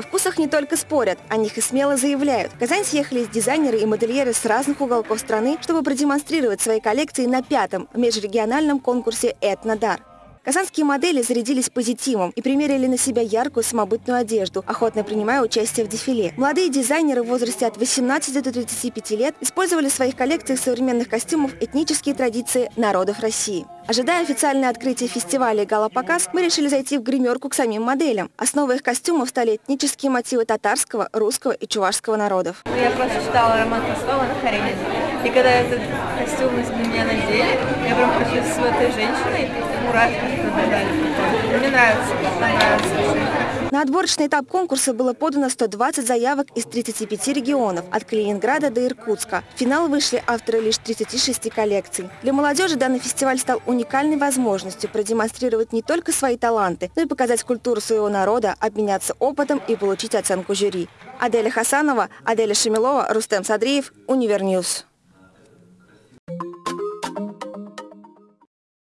О вкусах не только спорят, о них и смело заявляют. В Казань съехались дизайнеры и модельеры с разных уголков страны, чтобы продемонстрировать свои коллекции на пятом межрегиональном конкурсе «Этнодар». Казанские модели зарядились позитивом и примерили на себя яркую самобытную одежду, охотно принимая участие в дефиле. Молодые дизайнеры в возрасте от 18 до 35 лет использовали в своих коллекциях современных костюмов этнические традиции народов России. Ожидая официальное открытие фестиваля и гала-показ, мы решили зайти в гримерку к самим моделям. Основой их костюмов стали этнические мотивы татарского, русского и чувашского народов. Я просто читала роман Толстого на Харене. И когда этот костюм на меня надели, я прям почувствовала с этой женщиной, мурашки пробежали. Мне нравится, нравится. На отборочный этап конкурса было подано 120 заявок из 35 регионов, от Калининграда до Иркутска. В финал вышли авторы лишь 36 коллекций. Для молодежи данный фестиваль стал уникальной возможностью продемонстрировать не только свои таланты, но и показать культуру своего народа, обменяться опытом и получить оценку жюри. Аделя Хасанова, Аделя Шамилова, Рустем Садриев, Univer News.